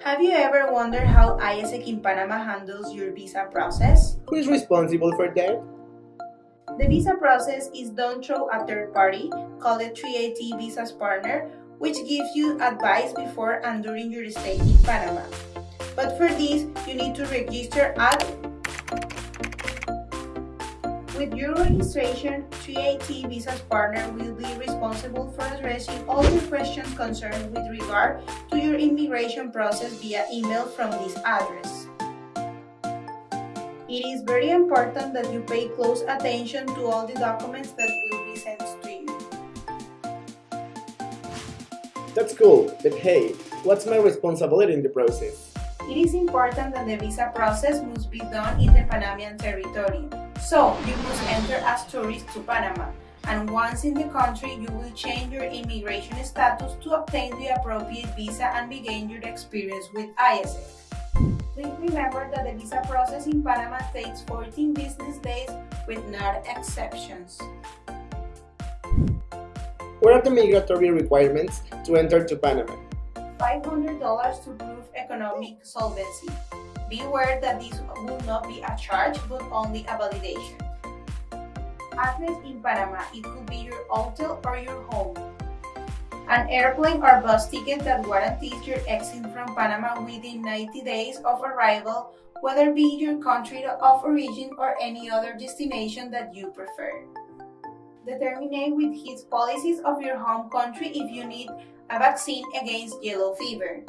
Have you ever wondered how AIESEC in Panama handles your visa process? Who is responsible for that? The visa process is done through a third party called a 3AT Visas Partner, which gives you advice before and during your stay in Panama. But for this, you need to register at with your registration, 3AT Visas Partner will be responsible for addressing all your questions concerned with regard to your immigration process via email from this address. It is very important that you pay close attention to all the documents that will be sent to you. That's cool, but hey, what's my responsibility in the process? It is important that the visa process must be done in the Panamanian territory. So, you must enter as tourist to Panama, and once in the country, you will change your immigration status to obtain the appropriate visa and begin your experience with AIESEC. Please remember that the visa process in Panama takes 14 business days with no exceptions. What are the migratory requirements to enter to Panama? $500 to prove economic solvency. Be aware that this will not be a charge but only a validation. Address in Panama, it could be your hotel or your home. An airplane or bus ticket that guarantees your exit from Panama within 90 days of arrival, whether be your country of origin or any other destination that you prefer. Determine with his policies of your home country if you need a vaccine against yellow fever.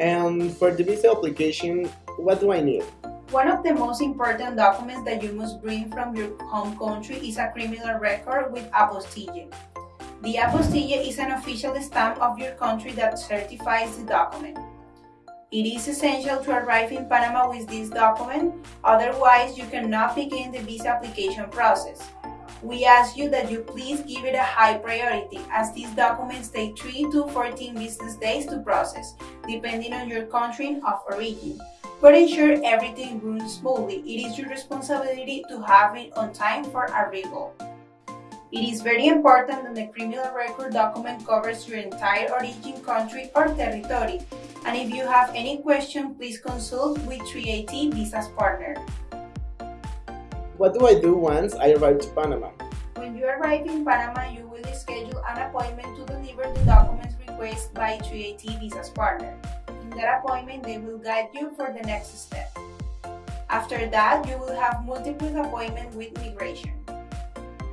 And for the visa application, what do I need? One of the most important documents that you must bring from your home country is a criminal record with apostille. The apostille is an official stamp of your country that certifies the document. It is essential to arrive in Panama with this document, otherwise you cannot begin the visa application process. We ask you that you please give it a high priority as these documents take 3 to 14 business days to process, depending on your country of origin. But ensure everything runs smoothly. It is your responsibility to have it on time for arrival. It is very important that the criminal record document covers your entire origin country or territory. And if you have any question, please consult with 3AT Visas Partner. What do I do once I arrive to Panama? When you arrive in Panama, you will schedule an appointment to deliver the documents requested by 3AT Visas Partner. In that appointment, they will guide you for the next step. After that, you will have multiple appointments with migration.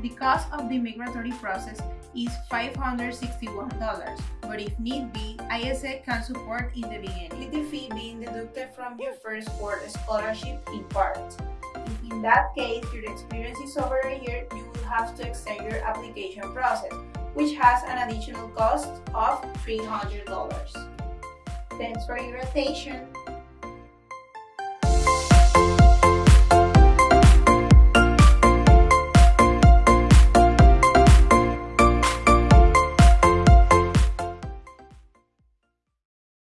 The cost of the migratory process is $561, but if need be, ISA can support in the beginning, with the fee being deducted from your first board scholarship in part. If in that case your experience is over a year, you will have to extend your application process, which has an additional cost of $300. Thanks for your attention.